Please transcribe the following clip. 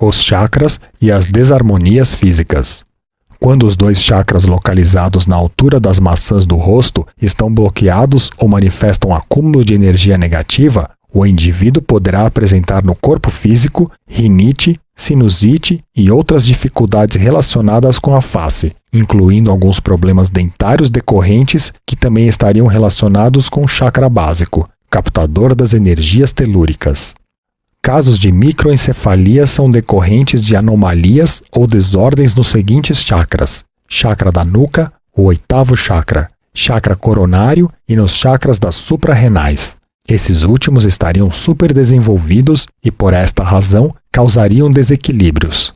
os chakras e as desarmonias físicas. Quando os dois chakras localizados na altura das maçãs do rosto estão bloqueados ou manifestam acúmulo de energia negativa, o indivíduo poderá apresentar no corpo físico rinite, sinusite e outras dificuldades relacionadas com a face, incluindo alguns problemas dentários decorrentes que também estariam relacionados com o chakra básico, captador das energias telúricas. Casos de microencefalia são decorrentes de anomalias ou desordens nos seguintes chakras: chakra da nuca, o oitavo chakra, chakra coronário e nos chakras das suprarrenais. Esses últimos estariam superdesenvolvidos e, por esta razão, causariam desequilíbrios.